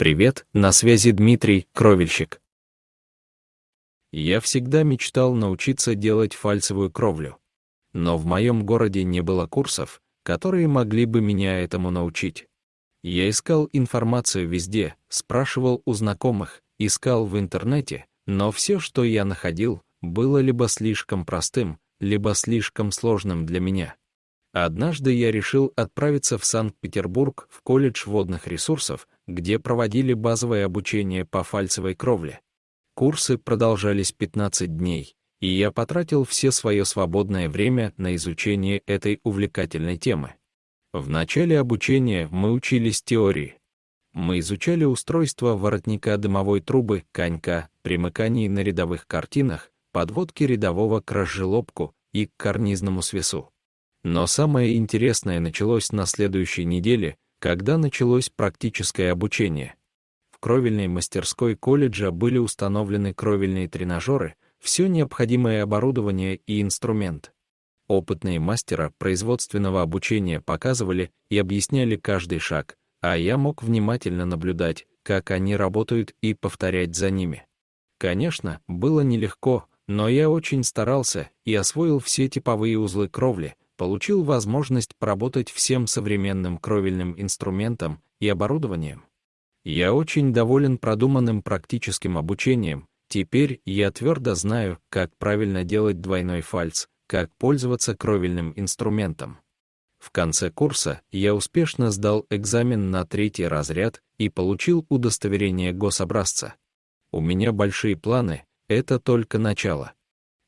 Привет, на связи Дмитрий, кровельщик. Я всегда мечтал научиться делать фальцевую кровлю. Но в моем городе не было курсов, которые могли бы меня этому научить. Я искал информацию везде, спрашивал у знакомых, искал в интернете, но все, что я находил, было либо слишком простым, либо слишком сложным для меня. Однажды я решил отправиться в Санкт-Петербург в колледж водных ресурсов, где проводили базовое обучение по фальцевой кровле. Курсы продолжались 15 дней, и я потратил все свое свободное время на изучение этой увлекательной темы. В начале обучения мы учились теории. Мы изучали устройство воротника дымовой трубы, конька, примыканий на рядовых картинах, подводки рядового к разжелобку и к карнизному свесу. Но самое интересное началось на следующей неделе, когда началось практическое обучение. В кровельной мастерской колледжа были установлены кровельные тренажеры, все необходимое оборудование и инструмент. Опытные мастера производственного обучения показывали и объясняли каждый шаг, а я мог внимательно наблюдать, как они работают и повторять за ними. Конечно, было нелегко, но я очень старался и освоил все типовые узлы кровли, получил возможность поработать всем современным кровельным инструментом и оборудованием. Я очень доволен продуманным практическим обучением, теперь я твердо знаю, как правильно делать двойной фальц, как пользоваться кровельным инструментом. В конце курса я успешно сдал экзамен на третий разряд и получил удостоверение гособразца. У меня большие планы, это только начало.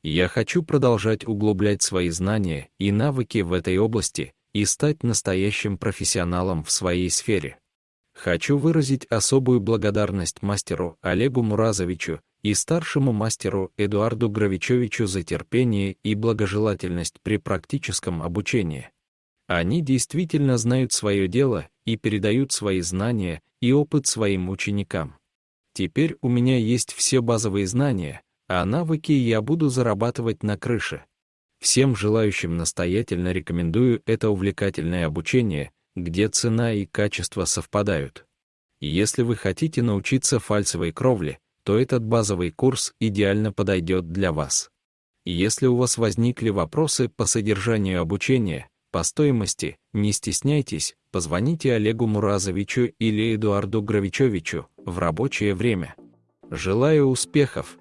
Я хочу продолжать углублять свои знания и навыки в этой области и стать настоящим профессионалом в своей сфере. Хочу выразить особую благодарность мастеру Олегу Муразовичу и старшему мастеру Эдуарду Гравичевичу за терпение и благожелательность при практическом обучении. Они действительно знают свое дело и передают свои знания и опыт своим ученикам. Теперь у меня есть все базовые знания, а навыки я буду зарабатывать на крыше. Всем желающим настоятельно рекомендую это увлекательное обучение, где цена и качество совпадают. Если вы хотите научиться фальцевой кровле, то этот базовый курс идеально подойдет для вас. Если у вас возникли вопросы по содержанию обучения, по стоимости, не стесняйтесь, позвоните Олегу Муразовичу или Эдуарду Гравичевичу в рабочее время. Желаю успехов!